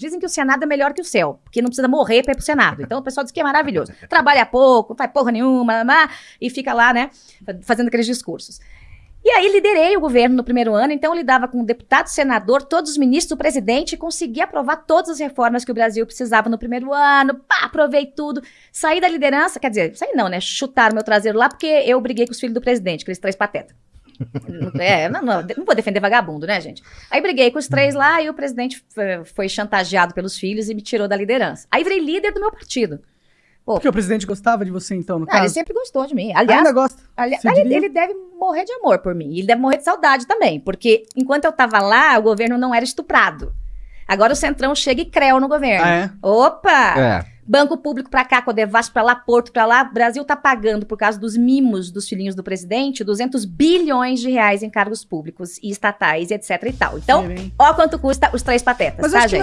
Dizem que o Senado é melhor que o céu, porque não precisa morrer para ir pro Senado. Então o pessoal diz que é maravilhoso. Trabalha pouco, faz porra nenhuma, e fica lá, né, fazendo aqueles discursos. E aí liderei o governo no primeiro ano, então eu lidava com o deputado, senador, todos os ministros, o presidente, e consegui aprovar todas as reformas que o Brasil precisava no primeiro ano, pá, aprovei tudo, saí da liderança, quer dizer, saí não, né, chutaram meu traseiro lá porque eu briguei com os filhos do presidente, aqueles três patetas. É, não, não, não, vou defender vagabundo, né, gente? Aí briguei com os três lá e o presidente foi chantageado pelos filhos e me tirou da liderança. Aí virei líder do meu partido. Pô, Porque o presidente gostava de você, então, no ah, caso? Ele sempre gostou de mim. Aliás, Ainda gosta? Ali, ele, ele deve morrer de amor por mim. Ele deve morrer de saudade também. Porque enquanto eu tava lá, o governo não era estuprado. Agora o Centrão chega e creu no governo. Ah, é? Opa! É. Banco público para cá, Codevasf para lá, Porto para lá. Brasil tá pagando, por causa dos mimos dos filhinhos do presidente, 200 bilhões de reais em cargos públicos e estatais, etc e tal. Então, Sim, ó quanto custa os três patetas, Mas tá, gente?